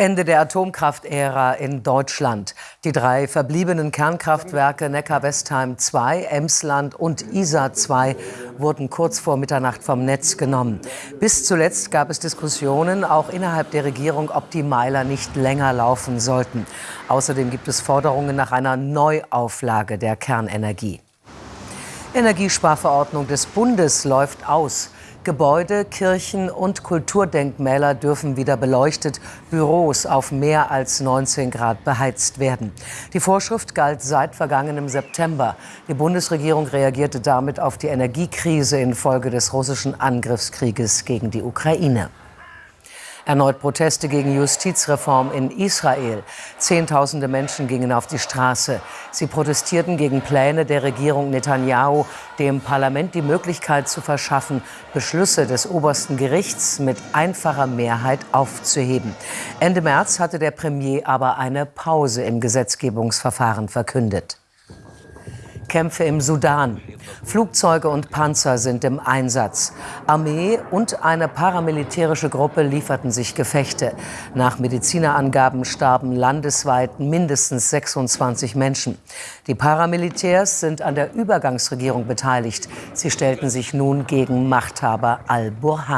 Ende der Atomkraftära in Deutschland. Die drei verbliebenen Kernkraftwerke Neckar-Westheim 2, Emsland und Isar 2 wurden kurz vor Mitternacht vom Netz genommen. Bis zuletzt gab es Diskussionen, auch innerhalb der Regierung, ob die Meiler nicht länger laufen sollten. Außerdem gibt es Forderungen nach einer Neuauflage der Kernenergie. Energiesparverordnung des Bundes läuft aus. Gebäude, Kirchen und Kulturdenkmäler dürfen wieder beleuchtet, Büros auf mehr als 19 Grad beheizt werden. Die Vorschrift galt seit vergangenem September. Die Bundesregierung reagierte damit auf die Energiekrise infolge des russischen Angriffskrieges gegen die Ukraine. Erneut Proteste gegen Justizreform in Israel. Zehntausende Menschen gingen auf die Straße. Sie protestierten gegen Pläne der Regierung Netanyahu, dem Parlament die Möglichkeit zu verschaffen, Beschlüsse des obersten Gerichts mit einfacher Mehrheit aufzuheben. Ende März hatte der Premier aber eine Pause im Gesetzgebungsverfahren verkündet. Kämpfe im Sudan. Flugzeuge und Panzer sind im Einsatz. Armee und eine paramilitärische Gruppe lieferten sich Gefechte. Nach Medizinerangaben starben landesweit mindestens 26 Menschen. Die Paramilitärs sind an der Übergangsregierung beteiligt. Sie stellten sich nun gegen Machthaber al-Burhan.